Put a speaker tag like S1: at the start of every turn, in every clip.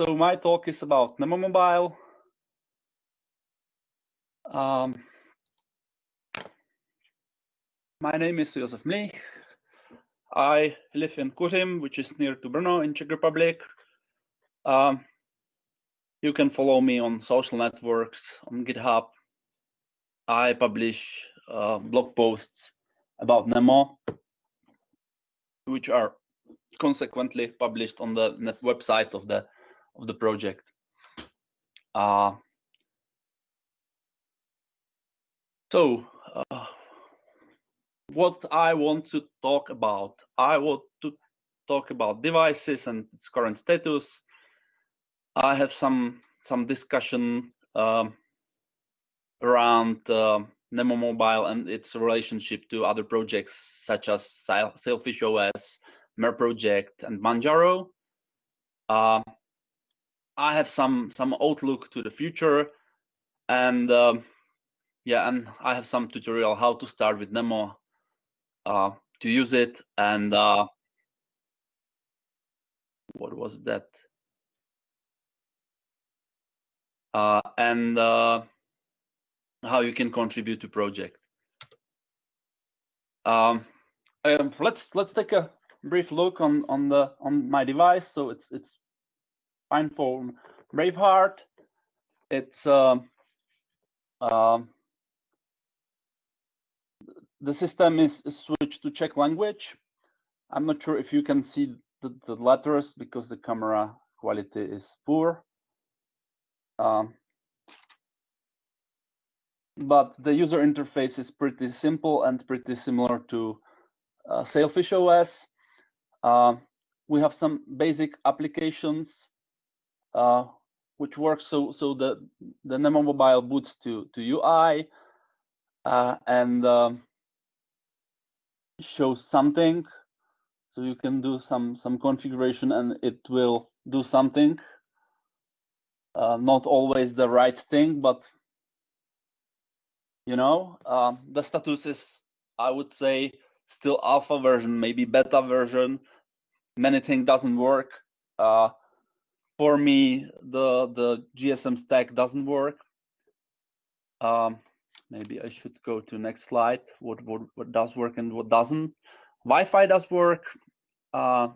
S1: so my talk is about Nemo Mobile. Um, my name is Josef Mlich. I live in Kuřim, which is near to Brno in Czech Republic. Um, you can follow me on social networks, on GitHub. I publish uh, blog posts about Nemo, which are consequently published on the website of the of the project. Uh, so, uh, what I want to talk about, I want to talk about devices and its current status. I have some some discussion um, around uh, Nemo Mobile and its relationship to other projects such as Sailfish OS, Mer project, and Manjaro. Uh, I have some some outlook to the future, and um, yeah, and I have some tutorial how to start with Nemo, uh, to use it, and uh, what was that? Uh, and uh, how you can contribute to project. Um, um, let's let's take a brief look on on the on my device. So it's it's PinePhone Braveheart. It's uh, the system is, is, switched to Czech language. I'm not sure if you can see the, the letters because the camera quality is poor. Um, but the user interface is pretty simple and pretty similar to uh, Sailfish OS. Uh, we have some basic applications uh, which works so so the the Nemo Mobile boots to to UI uh, and um, shows something. So you can do some some configuration and it will do something. Uh, not always the right thing, but you know um, the status is I would say still alpha version, maybe beta version. Many things doesn't work. Uh, for me, the the GSM stack doesn't work. Um, maybe I should go to next slide. What what what does work and what doesn't? Wi-Fi does work. Uh,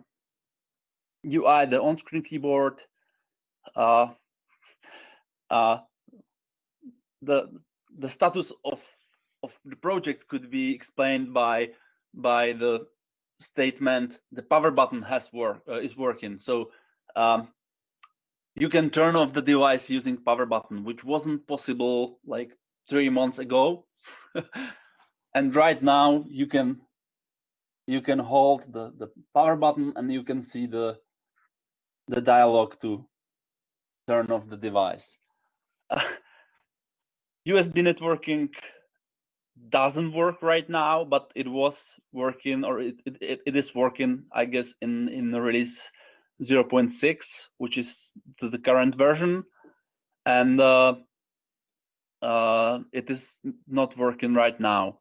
S1: UI, the on-screen keyboard. Uh, uh, the the status of of the project could be explained by by the statement the power button has work uh, is working. So um, you can turn off the device using power button, which wasn't possible like three months ago. and right now you can you can hold the, the power button and you can see the the dialog to turn off the device. USB networking doesn't work right now, but it was working or it, it, it is working, I guess, in, in the release 0.6, which is the current version, and uh, uh, it is not working right now.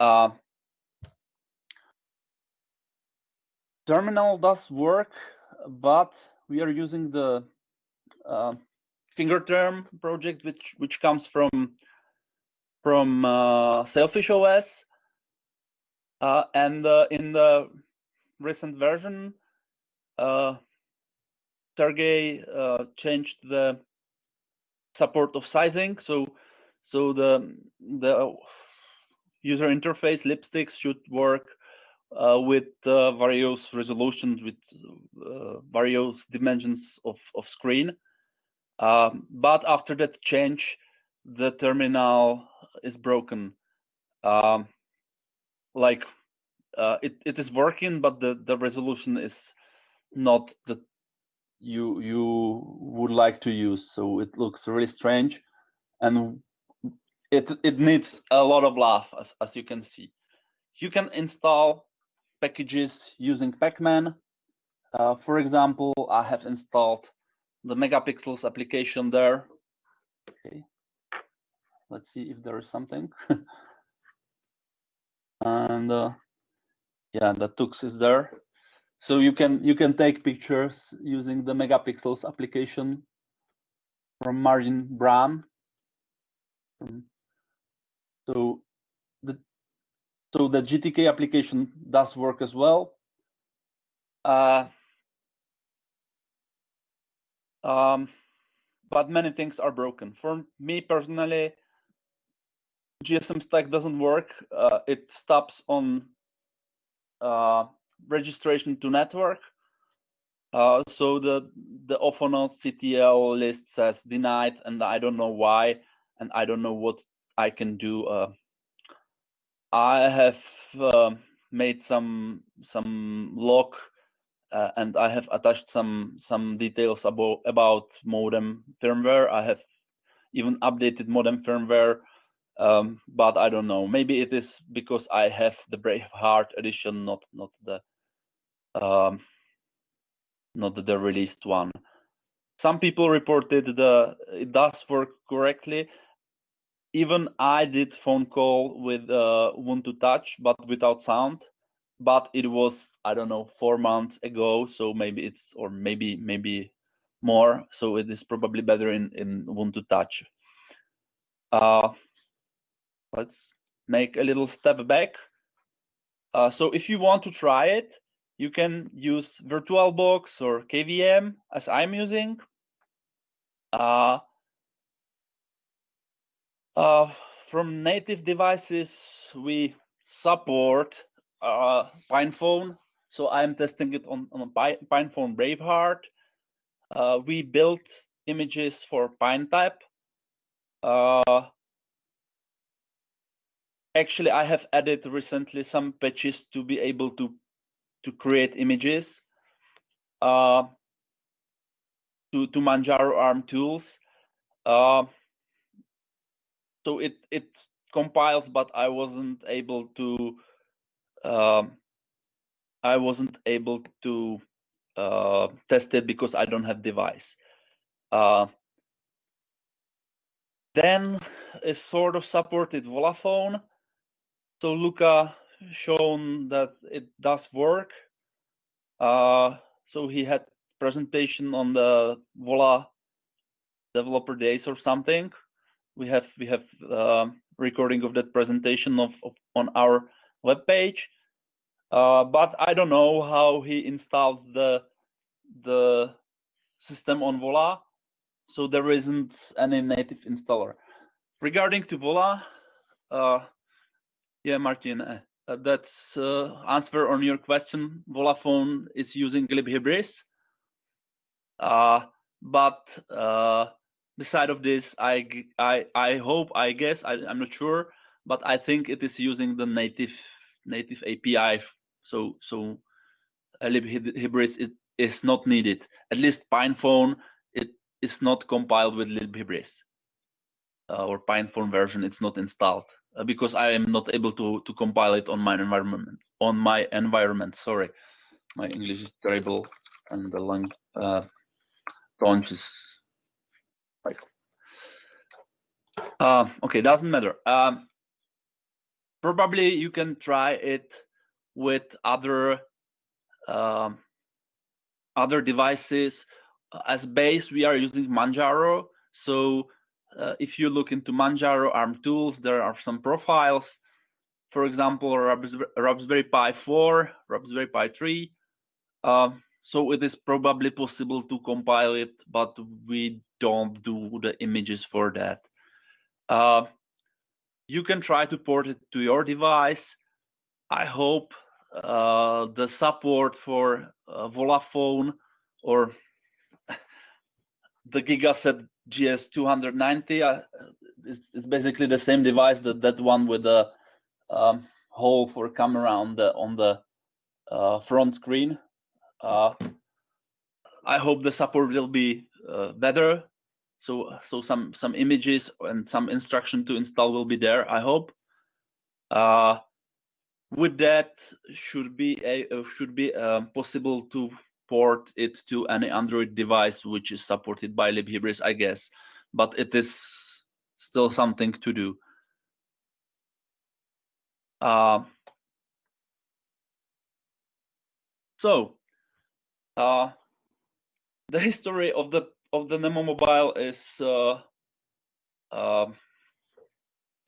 S1: Uh, terminal does work, but we are using the uh, Fingerterm project, which which comes from from uh, Sailfish OS, uh, and uh, in the recent version, uh, Sergey uh, changed the support of sizing. So so the the user interface lipsticks should work uh, with uh, various resolutions with uh, various dimensions of, of screen. Um, but after that change, the terminal is broken. Um, like uh, it, it is working, but the, the resolution is not that you you would like to use. So it looks really strange, and it it needs a lot of love, as, as you can see. You can install packages using Pacman. Uh, for example, I have installed the megapixels application there. Okay, let's see if there is something. and uh, yeah, the tux is there. So you can you can take pictures using the megapixels application from Martijn Braam. So the so the GTK application does work as well. Uh, um, but many things are broken. For me personally, GSM stack doesn't work. Uh, it stops on uh, registration to network. Uh, so the the Ophonos CTL list says denied, and I don't know why, and I don't know what I can do. Uh, I have uh, made some some log, uh, and I have attached some some details about about modem firmware. I have even updated modem firmware, um, but I don't know. Maybe it is because I have the Braveheart edition, not not the um, not the released one. Some people reported the it does work correctly. Even I did phone call with uh, to Touch, but without sound. But it was I don't know four months ago, so maybe it's or maybe maybe more. So it is probably better in in Ubuntu Touch. Uh, let's make a little step back. Uh, so if you want to try it, you can use VirtualBox or KVM as I'm using. Uh, uh, from native devices, we support uh, PinePhone. So I'm testing it on, on PinePhone Braveheart. Uh, we built images for PineTab. Uh, actually, I have added recently some patches to be able to to create images uh, to, to Manjaro ARM tools. Uh, so it, it compiles, but I wasn't able to, um, I wasn't able to uh, test it because I don't have device. Uh, then is sort of supported Volla Phone. So Luca shown that it does work. Uh, so he had presentation on the Volla developer days or something. We have we have uh, recording of that presentation of, of on our web page. Uh, but I don't know how he installed the the system on Volla, so there isn't any native installer. Regarding to Volla, uh, yeah, Martin, uh, uh, that's uh, answer on your question. Volla Phone is using libhybris. Uh, but uh, beside of this, I, I, I hope, I guess, I, I'm not sure, but I think it is using the native native API. So so libhybris is, is not needed. At least PinePhone, it is not compiled with libhybris. Uh, or PinePhone version, it's not installed. Uh, because I am not able to to compile it on my environment on my environment. Sorry, my English is terrible, and the long uh, launch is like uh, okay. Doesn't matter. Um, probably you can try it with other um, other devices. As base, we are using Manjaro, so uh, if you look into Manjaro ARM tools, there are some profiles. For example, Raspberry Pi 4, Raspberry Pi 3. Uh, so it is probably possible to compile it, but we don't do the images for that. Uh, you can try to port it to your device. I hope uh, the support for uh, Volla Phone or the Gigaset GS290 uh, is, basically the same device that that one with the um, hole for camera on the on the uh, front screen. Uh, I hope the support will be uh, better. So so some some images and some instruction to install will be there. I hope. Uh, with that, should be a should be um, possible to port it to any Android device which is supported by libhybris, I guess, but it is still something to do. Uh, so Uh, the history of the of the Nemo Mobile is uh, uh,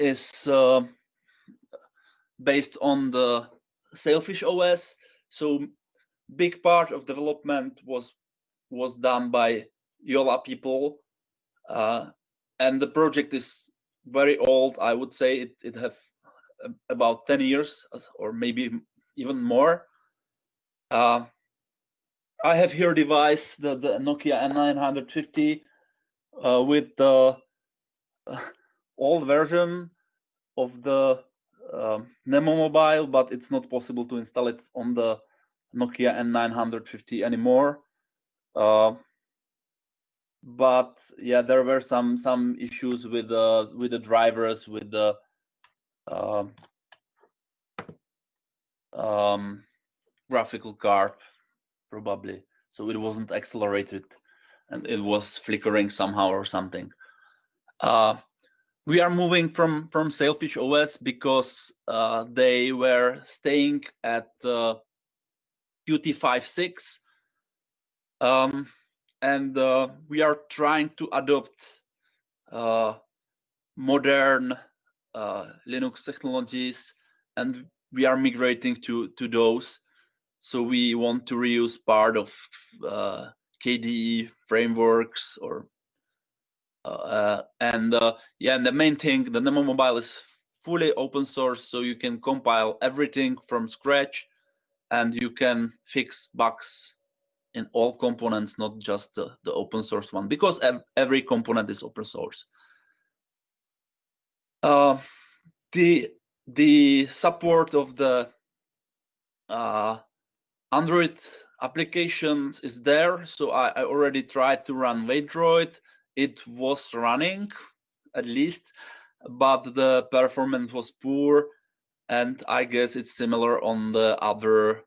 S1: is uh, based on the Sailfish OS. So big part of development was was done by Jolla people, uh, and the project is very old. I would say it it have about ten years or maybe even more. Uh, I have here device the, the Nokia N950 uh, with the uh, old version of the um, Nemo Mobile, but it's not possible to install it on the Nokia N950 anymore. Uh, but yeah, there were some some issues with the with the drivers, with the um, um, graphical card, probably. So it wasn't accelerated, and it was flickering somehow or something. Uh, we are moving from from Sailfish OS because uh, they were staying at the Qt 5.6 um, and uh, we are trying to adopt uh, modern uh, Linux technologies, and we are migrating to to those. So we want to reuse part of uh, KDE frameworks or uh, and uh, yeah, and the main thing, the Nemo Mobile is fully open source, so you can compile everything from scratch, and you can fix bugs in all components, not just the, the open source one, because ev every component is open source. Uh, the the support of the uh, Android applications is there. So I, I already tried to run Waydroid. It was running at least, but the performance was poor. And I guess it's similar on the other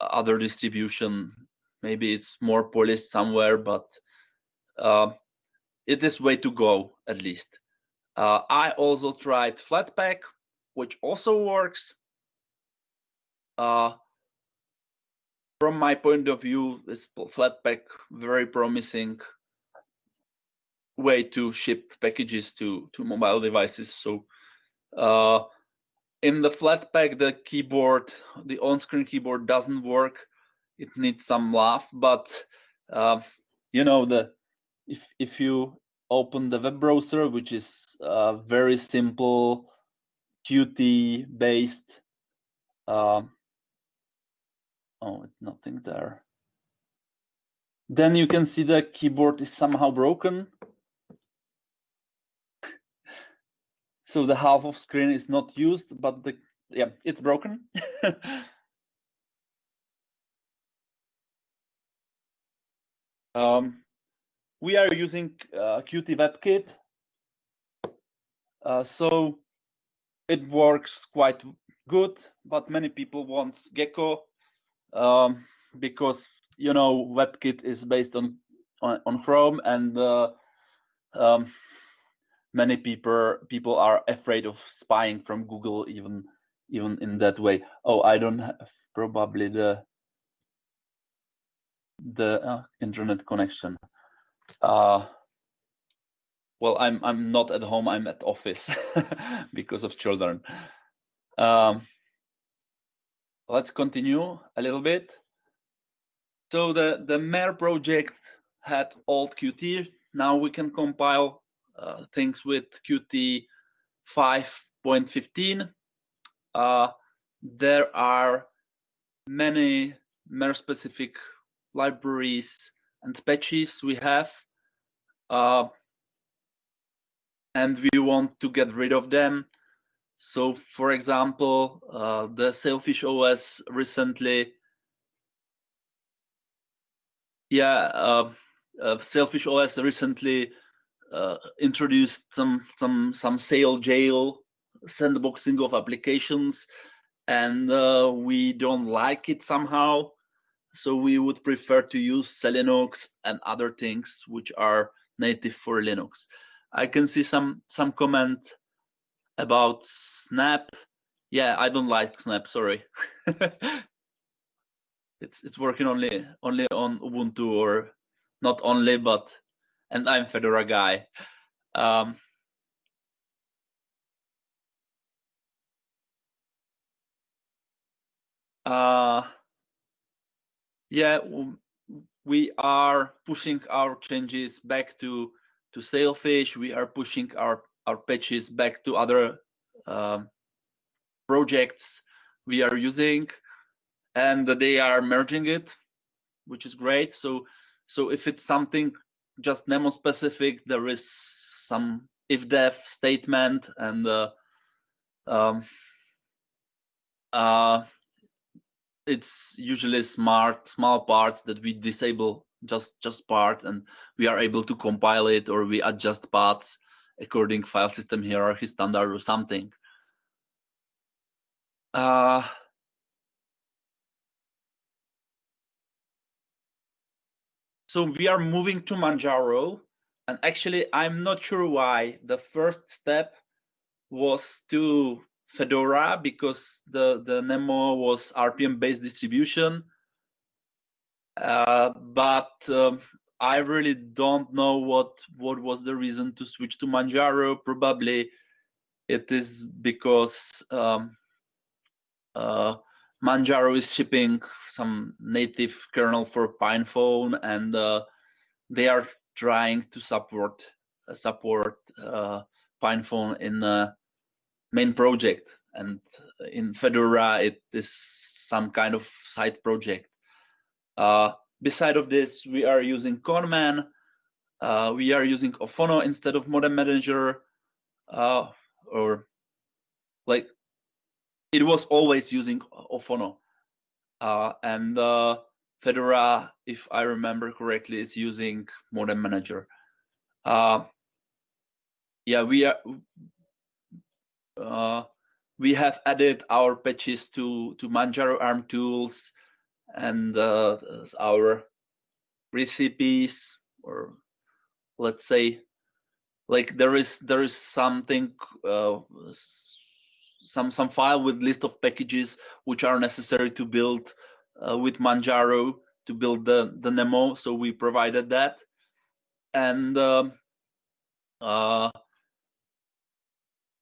S1: other distribution. Maybe it's more polished somewhere but uh, it is way to go at least. Uh, i also tried flatpak which also works. Uh, from my point of view this flatpak very promising way to ship packages to to mobile devices. So uh, in the flatpak the keyboard the on-screen keyboard doesn't work. It needs some love but uh, you know the if if you open the web browser which is uh, very simple qt based uh, oh it's nothing there. Then you can see the keyboard is somehow broken so the half of screen is not used but the yeah it's broken Um, we are using uh, Qt WebKit. Uh, so it works quite good, but many people want Gecko um, because you know WebKit is based on on, on Chrome, and uh, um, many people people are afraid of spying from Google even even in that way. Oh, I don't have probably the the uh, internet connection. Uh, well, I'm I'm not at home. I'm at office because of children. Um, let's continue a little bit. So the the Mer project had old Qt. Now we can compile uh, things with Qt 5.15. Uh, there are many Mer specific libraries and patches we have uh, and we want to get rid of them so for example uh, the sailfish os recently yeah uh sailfish os recently uh, introduced some some some Sailjail sandboxing of applications and uh, we don't like it somehow so we would prefer to use Selinux and other things which are native for Linux. I can see some some comment about Snap. Yeah, I don't like Snap. Sorry. it's it's working only only on Ubuntu or not only, but and I'm Fedora guy. Um, uh, yeah, we are pushing our changes back to to Sailfish. We are pushing our our patches back to other um, projects we are using, and they are merging it, which is great. So so if it's something just Nemo specific, there is some if def statement and uh, um, uh, it's usually smart small parts that we disable just just part and we are able to compile it or we adjust paths according file system hierarchy standard or something. Uh, so we are moving to manjaro and actually i'm not sure why the first step was to Fedora because the, the Nemo was RPM based distribution. Uh, but um, I really don't know what what was the reason to switch to Manjaro. Probably it is because um, uh, Manjaro is shipping some native kernel for PinePhone, and uh, they are trying to support uh, support uh, PinePhone in the main project. And in fedora it is some kind of side project. Uh, beside of this we are using ConnMan. Uh, we are using oFono instead of modem manager. Uh, or like it was always using oFono uh, and uh, fedora if i remember correctly is using modem manager. Uh, yeah we are uh, we have added our patches to to Manjaro ARM tools and uh, our recipes, or let's say, like there is there is something uh, some some file with list of packages which are necessary to build uh, with Manjaro to build the the Nemo. So we provided that, and um, uh,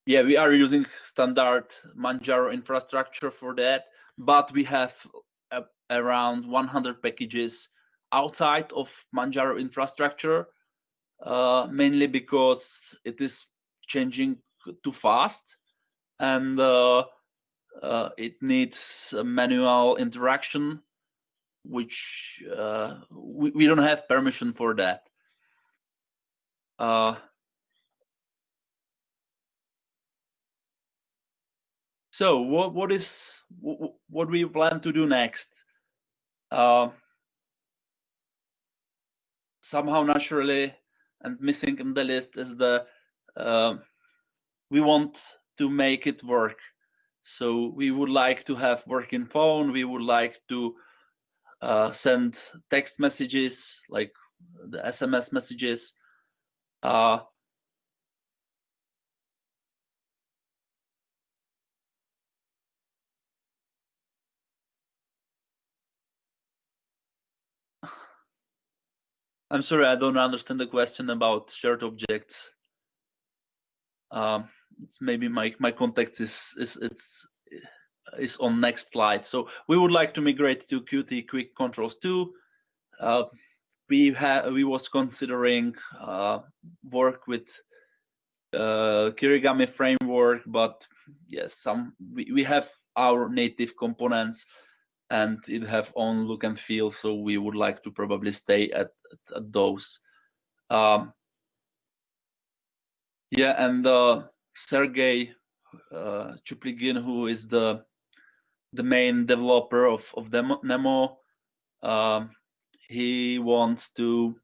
S1: yeah, we are using standard Manjaro infrastructure for that, but we have uh, around 100 packages outside of Manjaro infrastructure, uh, mainly because it is changing too fast and uh, uh it needs manual interaction, which uh, we, we don't have permission for that. So what what is what we plan to do next? Somehow naturally and missing in the list is the uh, we want to make it work. So we would like to have working phone. We would like to uh, send text messages like the SMS messages. Uh, I'm sorry, I don't understand the question about shared objects. Um, maybe my my context is is it's is on next slide. So we would like to migrate to Qt Quick Controls 2. Uh, we have we was considering uh, work with uh, Kirigami framework, but yes, some we, we have our native components and it have own look and feel. So we would like to probably stay at, at, at those. Um, yeah, and uh, Sergey uh, Chupligin, who is the the main developer of of Demo, Nemo, um, he wants to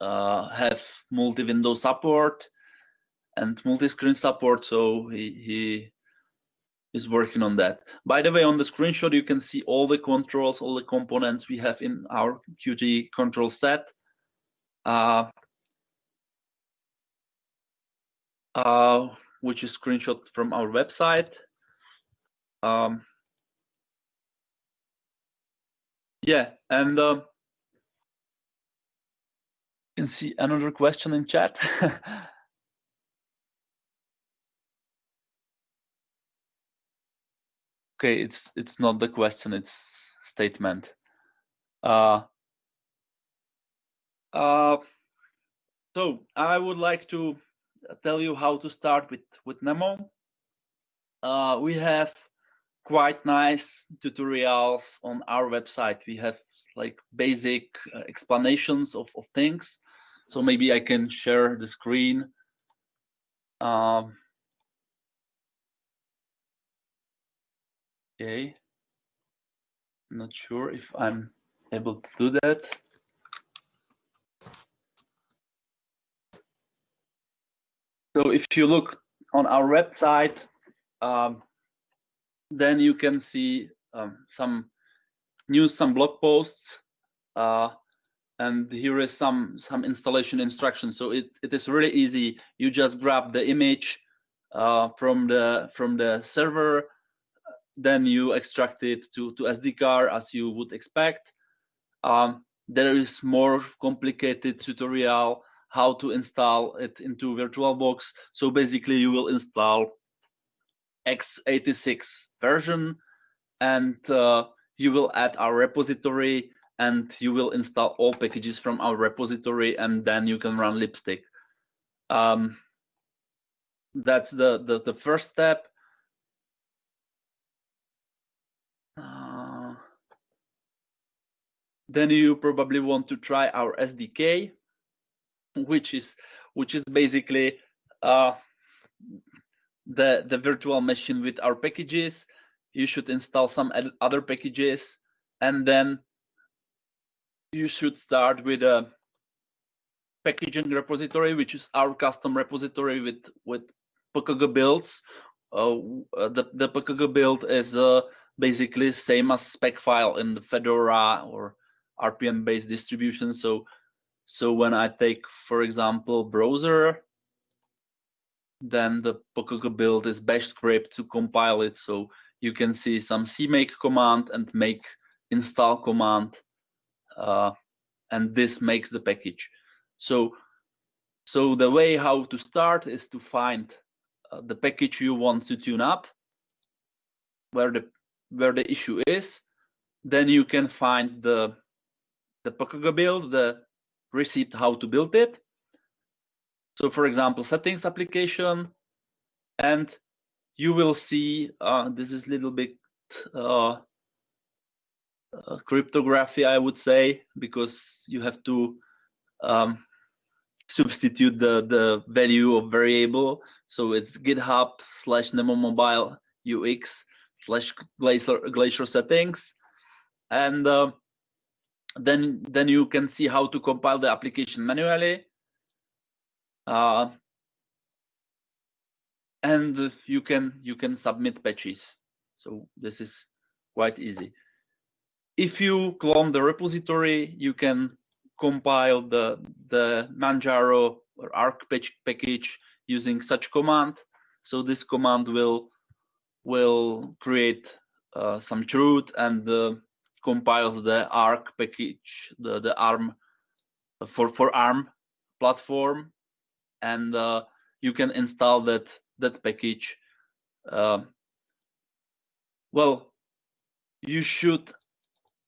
S1: uh, have multi-window support and multi-screen support. So he he is working on that. By the way, on the screenshot, you can see all the controls, all the components we have in our Qt control set. Uh, uh, which is screenshot from our website. Um, yeah, and uh, you can see another question in chat. okay, it's it's not the question, it's statement. Uh, uh, so I would like to tell you how to start with with Nemo. Uh, we have quite nice tutorials on our website. We have like basic uh, explanations of, of things. So maybe I can share the screen. Um, okay. not sure if I'm able to do that. So if you look on our website, um, then you can see um, some news, some blog posts, uh, and here is some some installation instructions. So it, it is really easy. You just grab the image uh, from the from the server, then you extract it to to SD card as you would expect. Um, there is more complicated tutorial how to install it into VirtualBox. So basically, you will install x86 version and uh, you will add our repository and you will install all packages from our repository and then you can run lipstick. Um, that's the, the, the first step. Uh, then you probably want to try our sdk which is which is basically uh, the, the virtual machine with our packages. You should install some other packages and then you should start with a packaging repository, which is our custom repository with, with PKG builds. Uh, the, the PKG build is uh, basically same as spec file in the Fedora or RPM based distribution. So, so when I take, for example, browser, then the PKG build is bash script to compile it. So you can see some cmake command and make install command, uh, and this makes the package. So, so the way how to start is to find uh, the package you want to tune up, where the where the issue is. Then you can find the the PKG build, the receipt how to build it, so for example, settings application, and you will see uh, this is a little bit uh, uh, cryptography, I would say, because you have to um, substitute the, the value of variable. So it's GitHub slash Nemo Mobile UX slash Glacier, Glacier settings. And uh, then, then you can see how to compile the application manually. Uh, and you can you can submit patches. So this is quite easy. If you clone the repository, you can compile the the Manjaro or Arch package using such command. So this command will will create uh, some chroot and uh, compiles the Arch package, the the ARM for for ARM platform and uh, you can install that that package. Uh, well, you should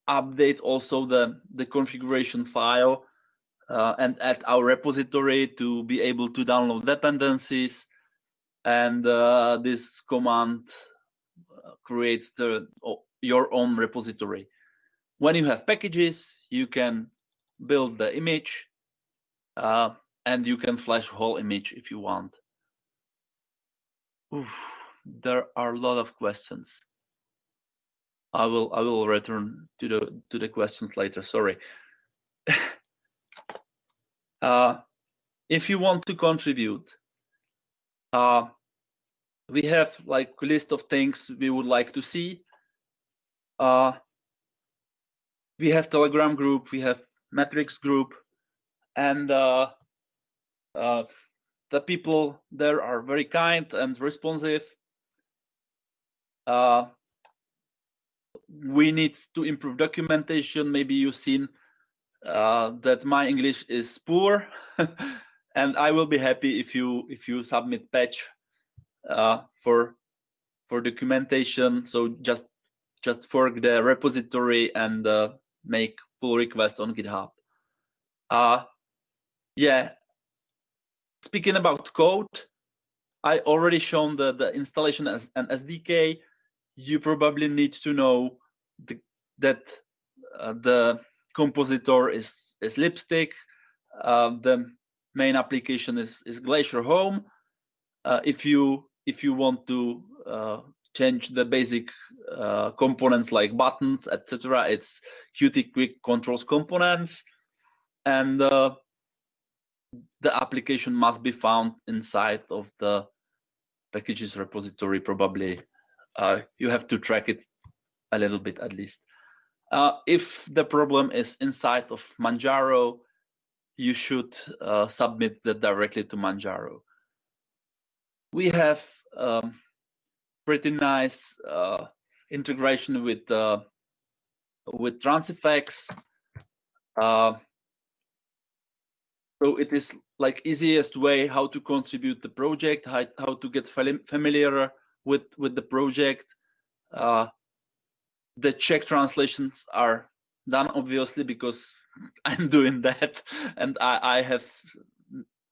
S1: update also the the configuration file uh, and add our repository to be able to download dependencies. And uh, this command uh, creates the your own repository. When you have packages, you can build the image. Uh, and you can flash whole image if you want. Oof, there are a lot of questions. I will I will return to the to the questions later. Sorry. uh, if you want to contribute, uh, we have like list of things we would like to see. Uh, we have Telegram group, we have Matrix group, and uh, uh, the people there are very kind and responsive. Uh, we need to improve documentation. Maybe you've seen uh, that my English is poor, and I will be happy if you if you submit patch uh, for for documentation. So just just fork the repository and uh, make pull request on GitHub. Uh, yeah. Speaking about code, I already shown the, the installation as an SDK. You probably need to know the, that uh, the compositor is, is Lipstick. Uh, the main application is, is Glacier Home. Uh, if you if you want to uh, change the basic uh, components like buttons, etc., it's Qt Quick Controls components, and uh, the application must be found inside of the packages repository probably. Uh, you have to track it a little bit at least. Uh, if the problem is inside of manjaro you should uh, submit that directly to manjaro. We have um, pretty nice uh, integration with uh, with transifex uh, so it is like easiest way how to contribute the project how, how to get familiar with with the project. Uh, the czech translations are done obviously because i'm doing that and i i have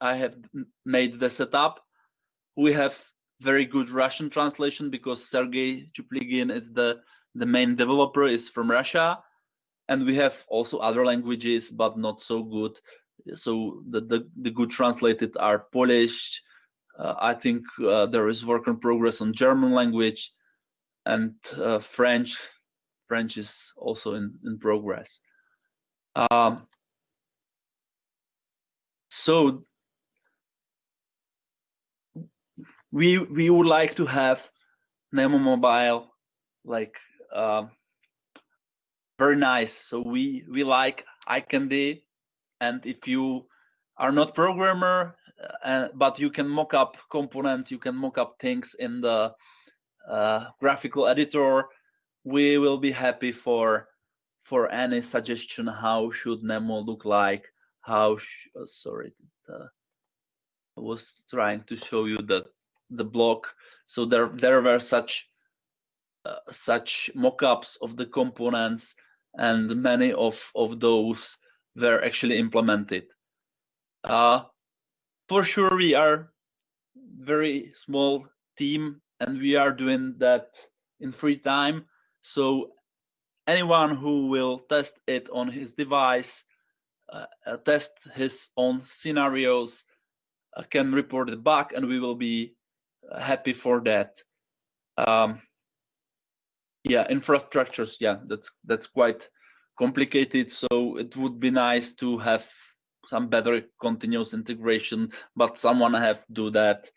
S1: i have made the setup. We have very good russian translation because sergey chupligin is the the main developer is from russia and we have also other languages but not so good so the, the, the good translated are Polish. Uh, I think uh, there is work in progress on German language and uh, French. French is also in, in progress. Um, so we we would like to have Nemo Mobile like uh, very nice. So we we like iCandy and if you are not programmer uh, but you can mock up components you can mock up things in the uh, graphical editor we will be happy for for any suggestion how should nemo look like how oh, sorry uh, i was trying to show you the the block so there there were such uh, such mock-ups of the components and many of of those were actually implemented. Uh, for sure, we are very small team and we are doing that in free time. So anyone who will test it on his device, uh, uh test his own scenarios, uh, can report the bug and we will be happy for that. Um, yeah, infrastructures, yeah, that's that's quite complicated. So it would be nice to have some better continuous integration, but someone have to do that.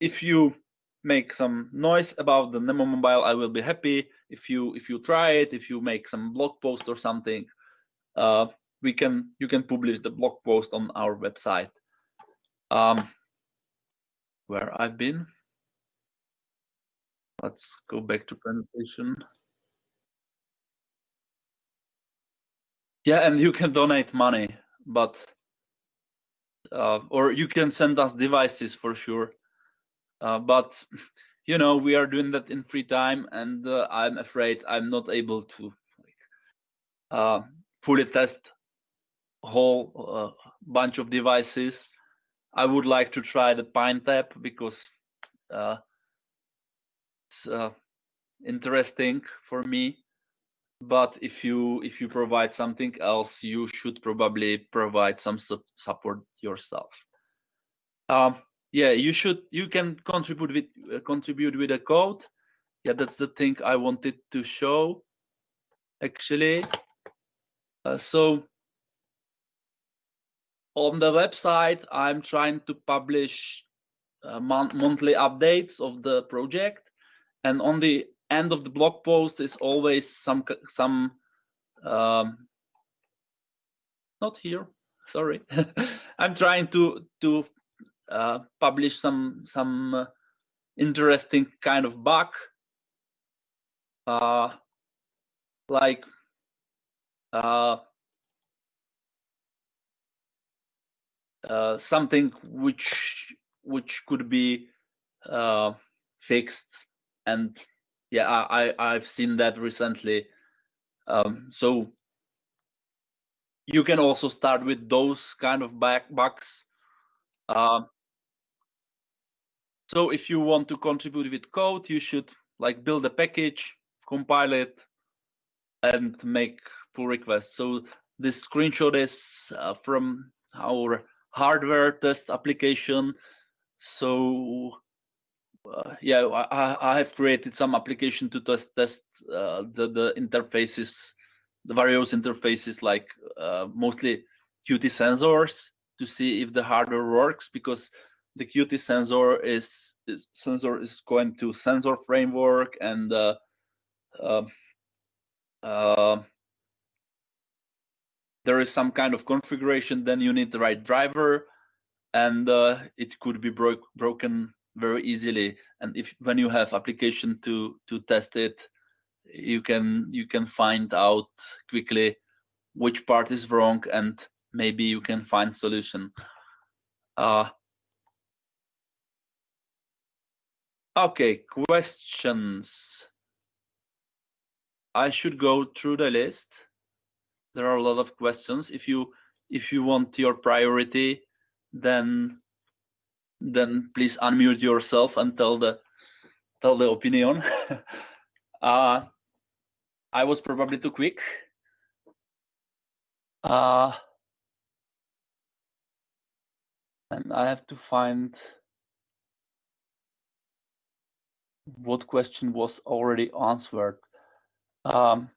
S1: If you make some noise about the Nemo Mobile, I will be happy. If you if you try it, if you make some blog post or something, uh, we can you can publish the blog post on our website. Um, where I've been. Let's go back to presentation. Yeah, and you can donate money, but uh, or you can send us devices for sure. Uh, but you know we are doing that in free time, and uh, I'm afraid I'm not able to like, uh, fully test whole uh, bunch of devices. I would like to try the PineTab because uh, it's interesting for me. But if you if you provide something else you should probably provide some su support yourself. Um, yeah you should you can contribute with uh, contribute with a code yeah that's the thing i wanted to show actually. Uh, so on the website i'm trying to publish uh, mon monthly updates of the project. And on the end of the blog post is always some some um, not here sorry. I'm trying to to uh, publish some some uh, interesting kind of bug. Uh, like uh, uh, something which which could be uh, fixed. And yeah I, I i've seen that recently. Um, so you can also start with those kind of back bugs um, so if you want to contribute with code you should like build a package compile it and make pull requests. So this screenshot is uh, from our hardware test application. So uh, yeah, I, I have created some application to test test uh, the the interfaces, the various interfaces like uh, mostly Qt sensors to see if the hardware works because the Qt sensor is, is sensor is going to sensor framework and uh, um, uh, there is some kind of configuration. Then you need the right driver, and uh, it could be broke broken very easily. And if when you have application to to test it you can you can find out quickly which part is wrong and maybe you can find solution. Uh, okay questions. I should go through the list there are a lot of questions if you if you want your priority then then please unmute yourself and tell the tell the opinion. uh, I was probably too quick. Uh, and I have to find what question was already answered. Um,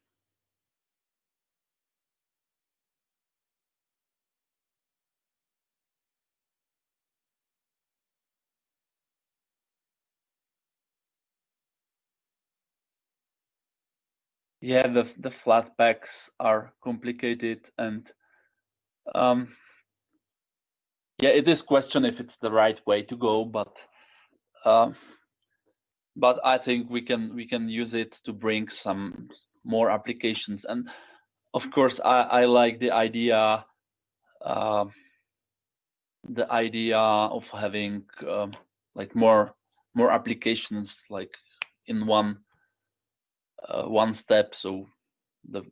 S1: yeah the the Flatpaks are complicated and um yeah it is question if it's the right way to go but um but i think we can we can use it to bring some more applications. And of course i i like the idea uh, the idea of having um, like more more applications like in one uh, one step. So the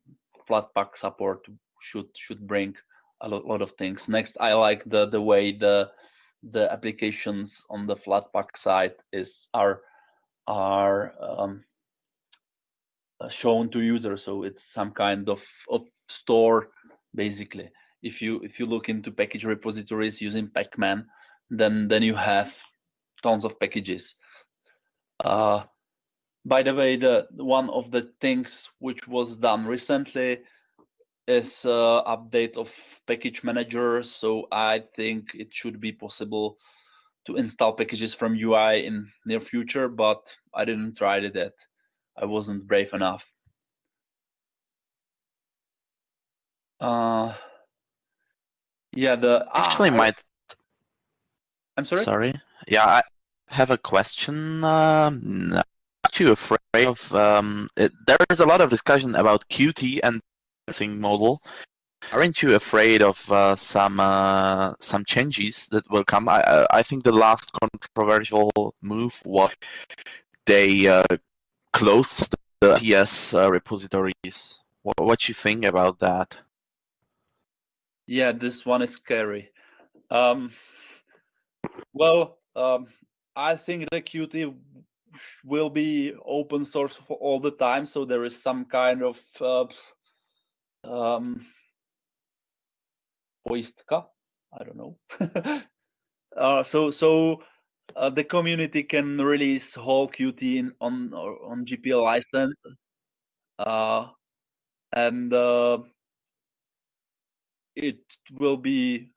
S1: Flatpak support should should bring a lot, lot of things. Next, I like the the way the the applications on the Flatpak side is are are um, uh, shown to users. So it's some kind of, of store basically. If you if you look into package repositories using Pacman, then then you have tons of packages. Uh, by the way, the one of the things which was done recently is uh, update of package manager. So I think it should be possible to install packages from UI in near future, but I didn't try it yet. I wasn't brave enough. Uh, yeah, the
S2: actually
S1: ah,
S2: might.
S1: I'm sorry.
S2: Sorry. Yeah, I have a question. Um, you afraid of? Um, it, there is a lot of discussion about Qt and pricing model. Aren't you afraid of uh, some uh, some changes that will come? I I think the last controversial move was they uh, closed the PS uh, repositories. What what you think about that?
S1: Yeah, this one is scary. Um, well, um, I think the Qt will be open source for all the time. So there is some kind of uh, um, I don't know. uh, so so uh, the community can release whole Qt in, on on GPL license, uh, and uh, it will be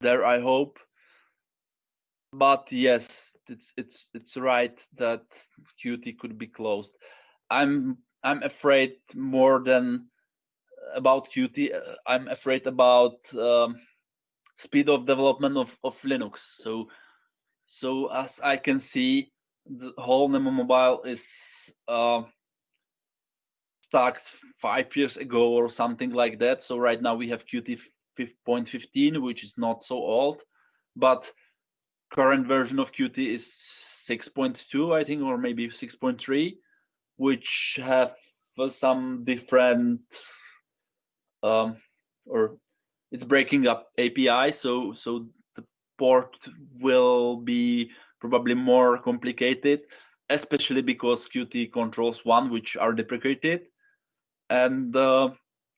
S1: there. I hope. But yes, it's it's it's right that Qt could be closed. I'm I'm afraid more than about Qt. Uh, I'm afraid about um, speed of development of, of Linux. So so as I can see, the whole Nemo Mobile is uh, stacked five years ago or something like that. So right now we have Qt 5.15, which is not so old, but current version of Qt is 6.2, I think, or maybe 6.3, which have some different um, or it's breaking up API. So so the port will be probably more complicated, especially because Qt controls one, which are deprecated. And uh,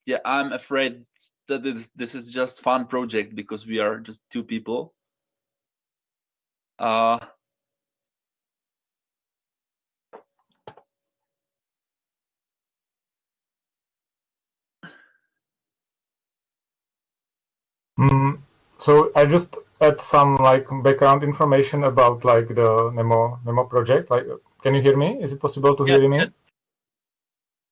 S1: yeah, I'm afraid that this, this is just fun project because we are just two people. Uh,
S3: Mm, so I just add some like background information about like the Nemo Nemo project. Like, can you hear me? Is it possible to
S1: Yeah,
S3: hear me?
S1: yes.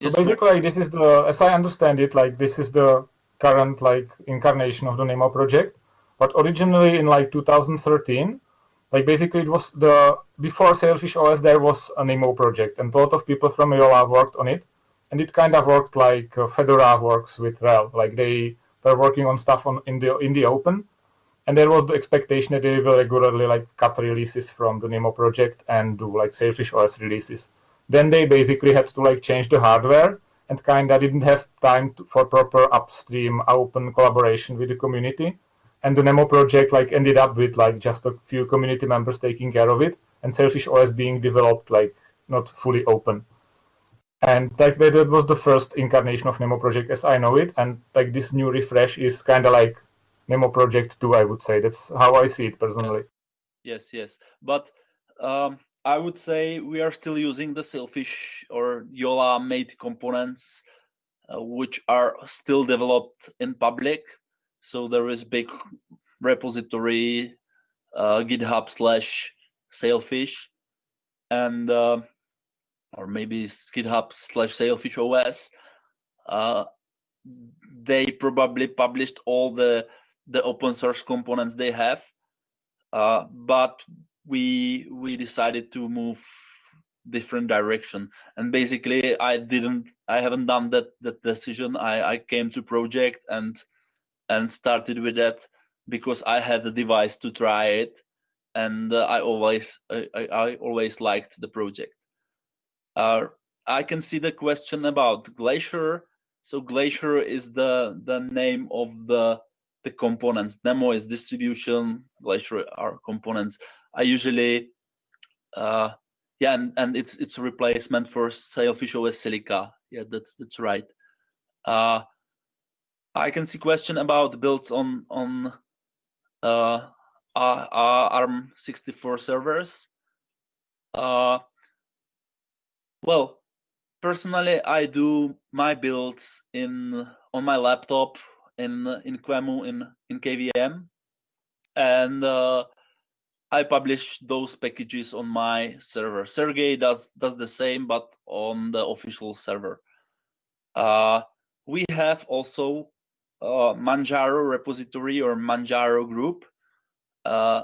S3: So
S1: yes,
S3: basically, like, this is the, as I understand it, like this is the current like incarnation of the Nemo project. But originally in like 2013, like basically it was the before Sailfish OS there was a Nemo project, and a lot of people from Jolla worked on it, and it kind of worked like uh, Fedora works with RHEL. Like they were working on stuff on in the in the open, and there was the expectation that they will regularly like cut releases from the Nemo project and do like Sailfish OS releases. Then they basically had to like change the hardware and kind of didn't have time to, for proper upstream open collaboration with the community. And the Nemo project like ended up with like just a few community members taking care of it, and Sailfish OS being developed like not fully open. And like that, was the first incarnation of Nemo project as I know it. And like this new refresh is kind of like Nemo project 2, I would say. That's how I see it personally.
S1: Yes, yes. But um, I would say we are still using the Sailfish or Jolla made components, uh, which are still developed in public. So there is big repository, uh, GitHub slash Sailfish, and uh, or maybe GitHub slash Sailfish OS. Uh, they probably published all the the open source components they have, uh, but we we decided to move different direction and basically i didn't i haven't done that that decision i i came to project and and started with that because i had the device to try it and uh, i always I, I I always liked the project. Uh, i can see the question about glacier. So glacier is the the name of the the components. Nemo is distribution. Glacier are components. I usually, uh, yeah, and, and it's it's a replacement for Sailfish OS Silica. Yeah, that's that's right. Uh, I can see question about builds on on uh, ARM 64 servers. Uh, well, personally, I do my builds in on my laptop in in QEMU in in KVM, and uh, I publish those packages on my server. Sergey does does the same, but on the official server. Uh, we have also uh, Manjaro repository or Manjaro group, uh,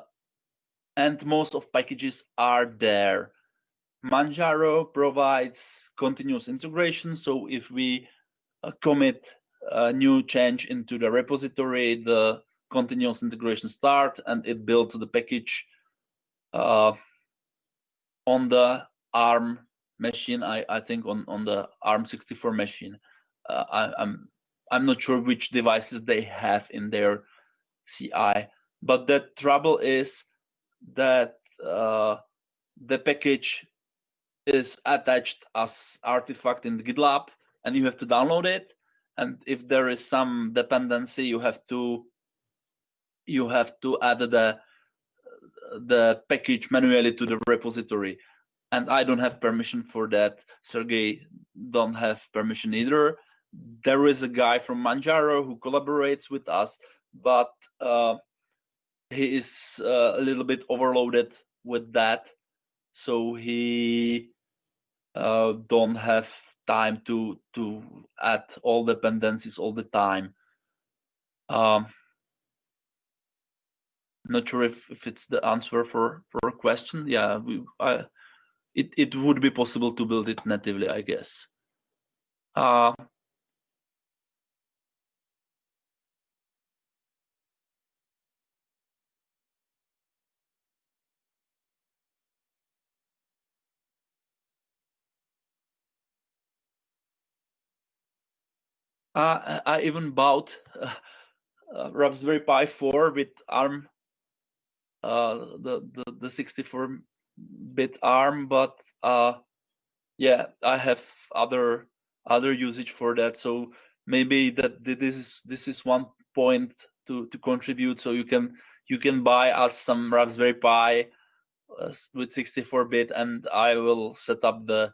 S1: and most of packages are there. Manjaro provides continuous integration, so if we uh, commit a new change into the repository, the continuous integration start and it builds the package uh, on the ARM machine. I, I think on, on the ARM 64 machine. Uh, I, I'm I'm not sure which devices they have in their CI, but the trouble is that uh, the package is attached as artifact in GitLab, and you have to download it. And if there is some dependency, you have to you have to add the the package manually to the repository. And i don't have permission for that. Sergey don't have permission either there is a guy from manjaro who collaborates with us but uh, he is uh, a little bit overloaded with that. So he uh, don't have time to to add all dependencies all the time. Um, not sure if, if it's the answer for for a question. Yeah we, I, it, it would be possible to build it natively i guess. Uh, uh, I even bought uh, uh, Raspberry Pi 4 with ARM, uh, the, the the 64 bit ARM, but yeah, I have other other usage for that. So maybe that this is this is one point to to contribute. So you can you can buy us some Raspberry Pi uh, with 64 bit, and I will set up the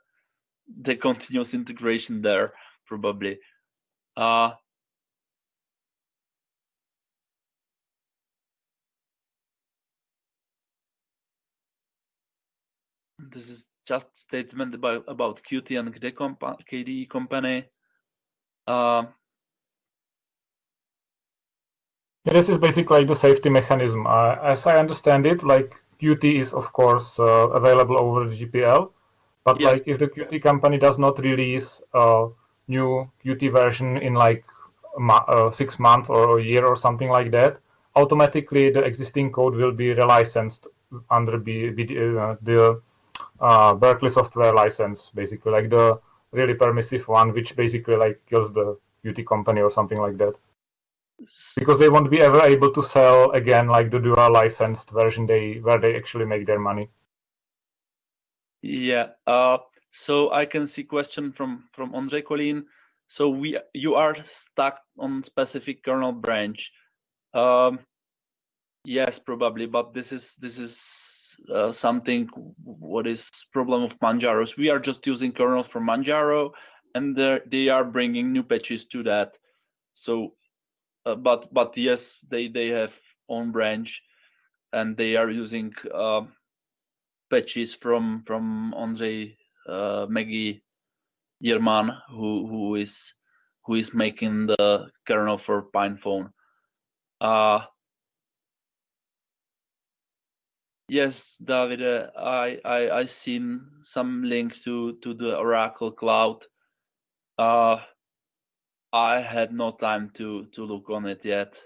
S1: the continuous integration there probably. Uh, this is just statement about about Qt and KDE, compa KDE company. Uh,
S3: this is basically like the safety mechanism. Uh, as I understand it, like Qt is of course uh, available over the GPL, but
S1: Yes.
S3: like if the Qt company does not release a new Qt version in like uh, six months or a year or something like that, automatically the existing code will be relicensed under B, B, uh, the uh, Berkeley software license, basically like the really permissive one, which basically like kills the Qt company or something like that because they won't be ever able to sell again like the dual licensed version they where they actually make their money
S1: Yeah. Uh, so I can see question from from Andrei Kolin. So we you are stuck on specific kernel branch. Um, yes, probably, but this is this is uh, something what is problem of Manjaro's. We are just using kernels from Manjaro, and they're- bringing new patches to that. So, uh, but but yes, they they have own branch, and they are using. Uh, patches from from Andrei uh, Megi Jirman, who who is who is making the kernel for PinePhone. Uh, yes, David, I I I seen some link to to the Oracle Cloud. Uh, I had no time to to look on it yet,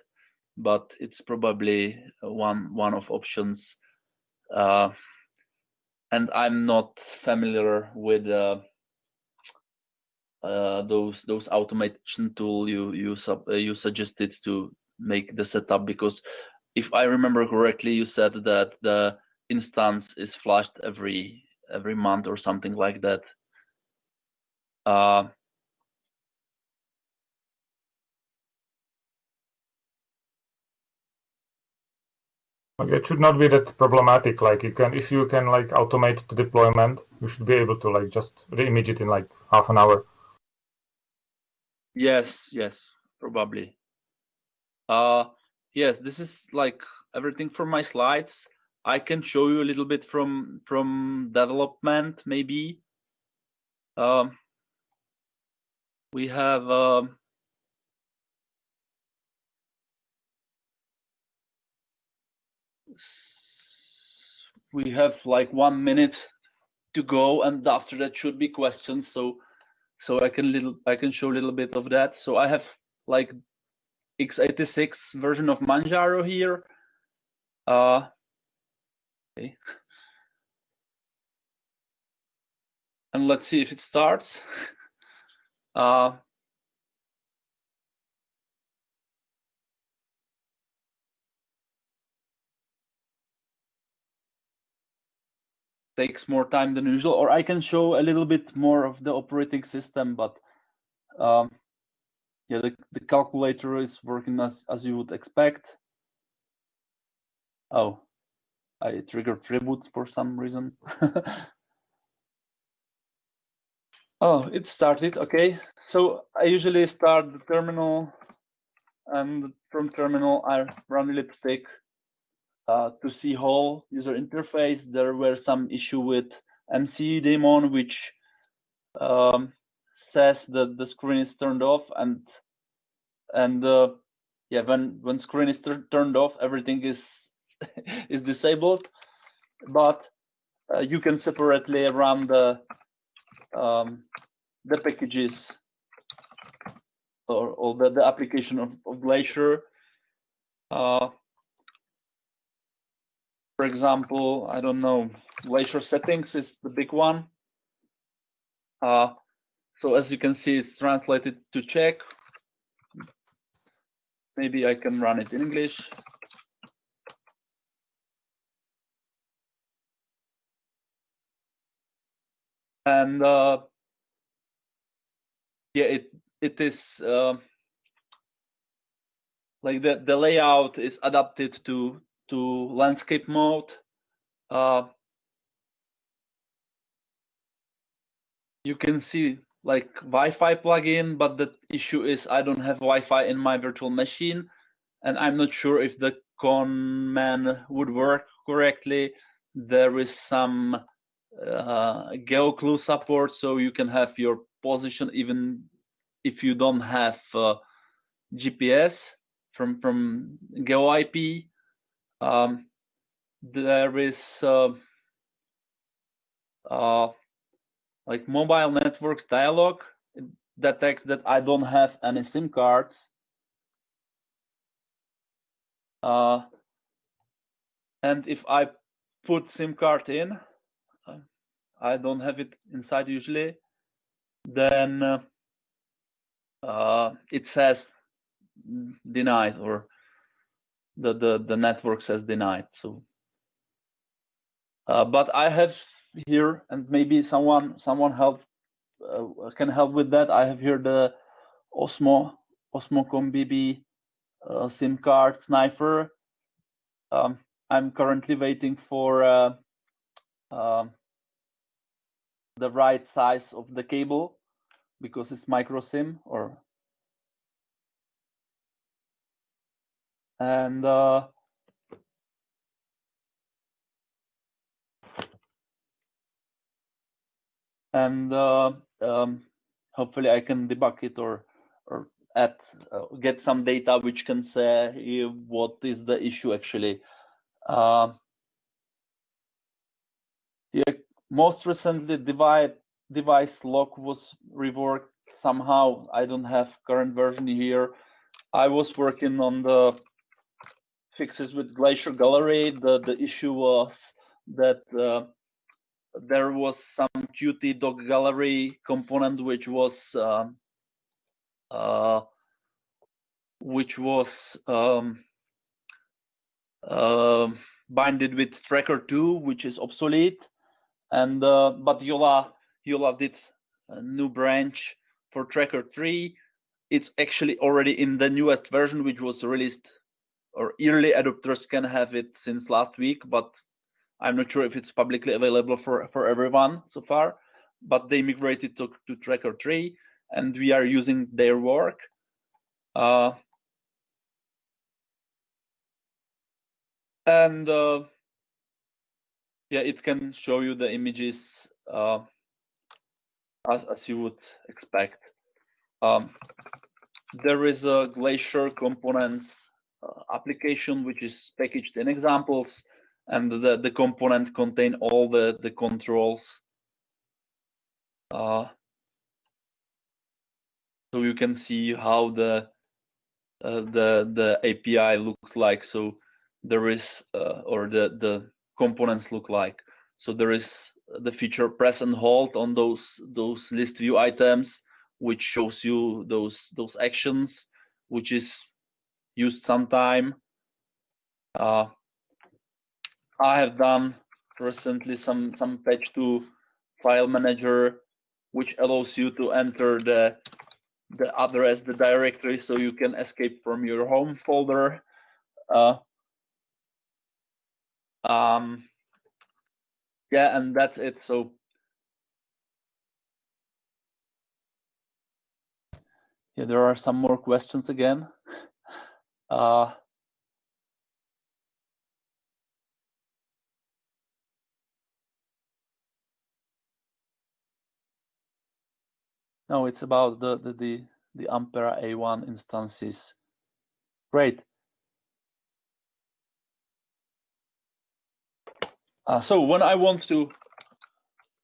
S1: but it's probably one one of options. Uh, and I'm not familiar with uh, uh, those those automation tool you you sub, uh, you suggested to make the setup because if I remember correctly, you said that the instance is flashed every every month or something like that.
S3: It should not be that problematic like you can if you can like automate the deployment you should be able to like just reimage it in like half an hour
S1: yes, yes, probably. Uh, yes, this is like everything from my slides. I can show you a little bit from from development maybe. Um, we have um, we have like one minute to go, and after that should be questions. So so I can little I can show a little bit of that. So I have like x86 version of Manjaro here. Uh, okay. And let's see if it starts. Uh, takes more time than usual, or I can show a little bit more of the operating system, but um, yeah, the, the calculator is working as, as you would expect. Oh, I triggered reboots for some reason. oh, it started, okay. So I usually start the terminal and from terminal I run a little tick uh, to see whole user interface. There were some issue with MC daemon, which um, says that the screen is turned off and and uh, yeah, when when screen is tur- turned off, everything is is disabled. But uh, you can separately run the um, the packages or, or the, the application of, of Glacier. Uh, for example, I don't know, Glacier settings is the big one. Uh, so as you can see, it's translated to Czech. Maybe I can run it in English. And uh, yeah, it it is uh, like the the layout is adapted to to landscape mode. Uh, you can see like Wi-Fi plugin, but the issue is I don't have Wi-Fi in my virtual machine, and I'm not sure if the ConnMan would work correctly. There is some uh, GeoClue support, so you can have your position even if you don't have uh, GPS from from GeoIP. Um, there is uh, uh, like mobile networks dialog it detects that I don't have any SIM cards. Uh, and if I put SIM card in, I don't have it inside usually, then uh, it says denied or the, the, the network says denied. So, uh, but I have here, and maybe someone someone help uh, can help with that. I have here the Osmo Osmocom BB uh, SIM card sniffer. Um, I'm currently waiting for uh, um, the right size of the cable because it's micro SIM or and uh, and uh, um, hopefully I can debug it or or add uh, get some data which can say what is the issue actually. Uh, yeah, most recently device device lock was reworked somehow. I don't have current version here. I was working on the fixes with Glacier Gallery. The the issue was that uh, there was some Qt doc gallery component which was um, uh, which was um, uh, binded with tracker 2 which is obsolete and uh, but Jolla Jolla did a new branch for tracker 3 it's actually already in the newest version which was released or early adopters can have it since last week but I'm not sure if it's publicly available for, for everyone so far, but they migrated to, to Tracker 3 and we are using their work. Uh, and uh, yeah, it can show you the images uh, as, as you would expect. Um, there is a Glacier components application which is packaged in examples and the, the component contain all the, the controls. Uh, so you can see how the uh, the the API looks like. So there is uh, or the the components look like. So there is the feature press and hold on those those list view items, which shows you those those actions, which is used sometime. Uh, I have done recently some some patch to file manager, which allows you to enter the the address, the directory, so you can escape from your home folder. Uh, um, yeah, and that's it. So yeah, there are some more questions again. Uh, No, it's about the the the, the Ampere A1 instances. Great. Uh, so when I want to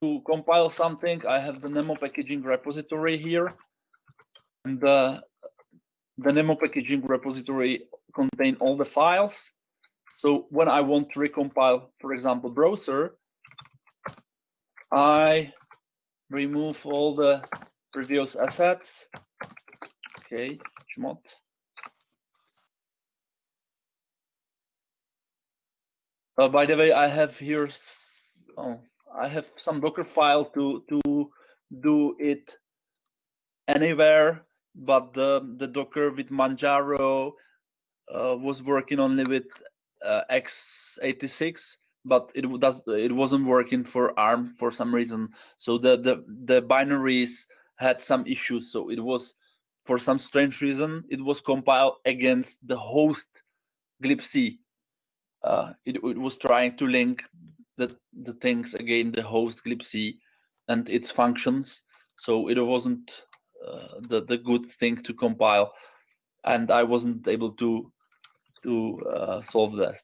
S1: to compile something, I have the Nemo packaging repository here, and uh, the Nemo packaging repository contain all the files. So when I want to recompile, for example, browser, I remove all the previous assets. Okay, chmod. Uh, by the way, I have here, oh, I have some Docker file to to do it anywhere, but the the Docker with Manjaro uh, was working only with uh, x86, but it does it wasn't working for ARM for some reason. So the the the binaries had some issues. So it was for some strange reason it was compiled against the host glibc. Uh, it, it was trying to link the the things again the host glibc and its functions. So it wasn't the the good thing to compile, and I wasn't able to to uh, solve that.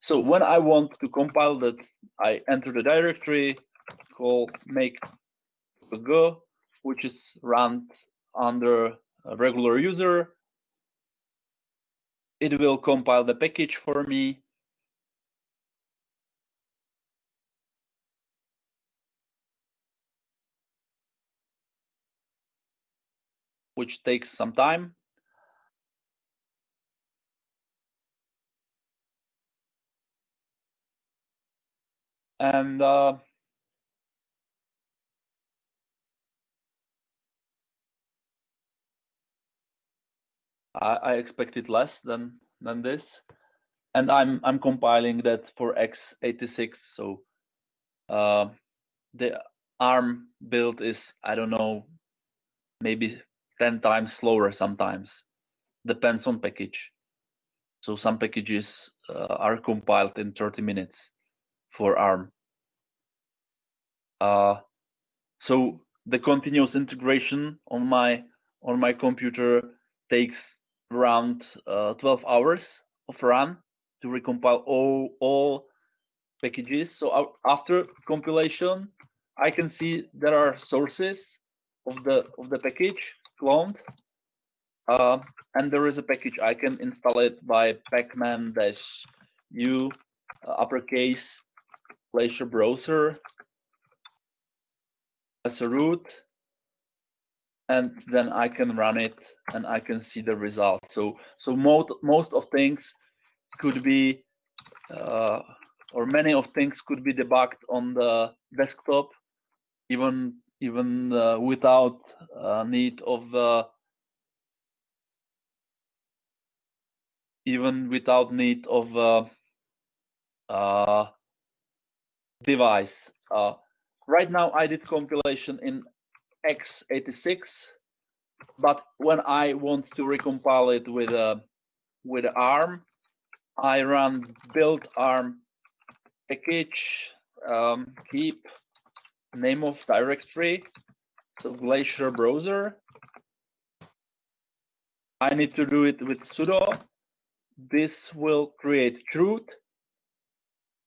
S1: So when I want to compile that, I enter the directory, call make go, which is run under a regular user. It will compile the package for me. Which takes some time. and uh, I, I expected less than than this, and I'm I'm compiling that for x86. So uh, the ARM build is I don't know maybe 10 times slower sometimes depends on package so some packages uh, are compiled in 30 minutes for ARM. Uh, so the continuous integration on my on my computer takes around uh, 12 hours of run to recompile all all packages. So after compilation, I can see there are sources of the of the package cloned, uh, and there is a package I can install it by pacman dash u uh, uppercase Glacier browser. As a root. And then I can run it and I can see the result. So so most most of things could be uh, or many of things could be debugged on the desktop, even even uh, without uh, need of uh, even without need of uh, uh, device. Uh, right now I did compilation in x86, but when I want to recompile it with a with ARM, I run build ARM package, um, keep name of directory, so Glacier browser. I need to do it with sudo. This will create chroot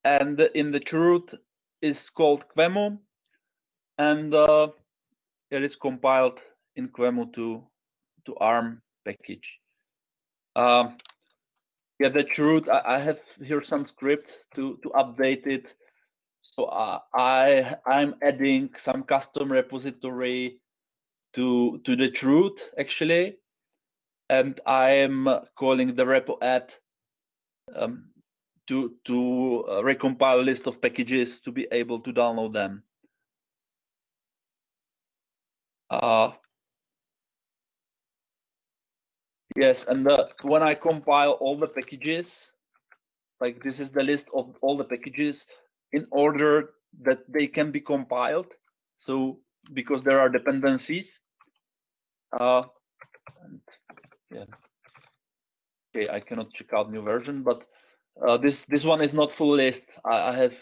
S1: and in the chroot is called QEMU, and uh, it is compiled in QEMU to to ARM package. Um, yeah, the chroot. I, I, have here some script to to update it. So uh, I I'm adding some custom repository to to the chroot actually, and I am calling the repo add um, to to uh, recompile a list of packages to be able to download them. Uh, yes, and the, when I compile all the packages, like this is the list of all the packages in order that they can be compiled. So because there are dependencies. Uh, and, yeah. Okay, I cannot check out new version, but uh, this this one is not full list. I, I, have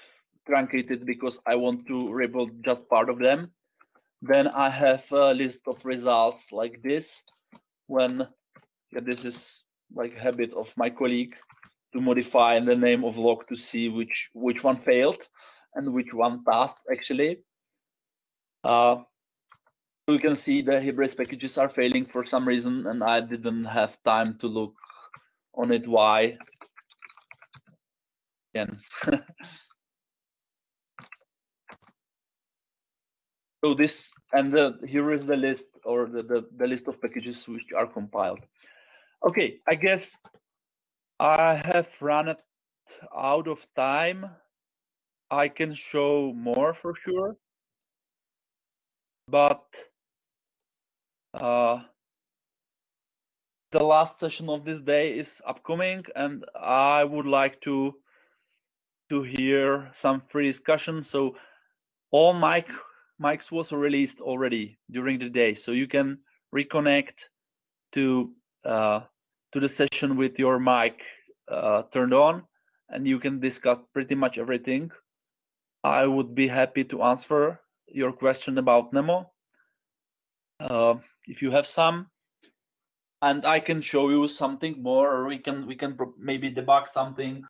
S1: truncated because I want to rebuild just part of them. Then I have a list of results like this. When yeah, this is like habit of my colleague to modify the name of log to see which which one failed and which one passed actually. Uh, you can see the Hybris packages are failing for some reason, and I didn't have time to look on it why. Again. so this and the, here is the list or the, the, the list of packages which are compiled. Okay, I guess I have run it out of time. I can show more for sure, but uh, the last session of this day is upcoming, and I would like to to hear some free discussion. So all mic mics was released already during the day, so you can reconnect to uh, to the session with your mic uh, turned on, and you can discuss pretty much everything. I would be happy to answer your question about Nemo uh, if you have some, and I can show you something more, or we can we can maybe debug something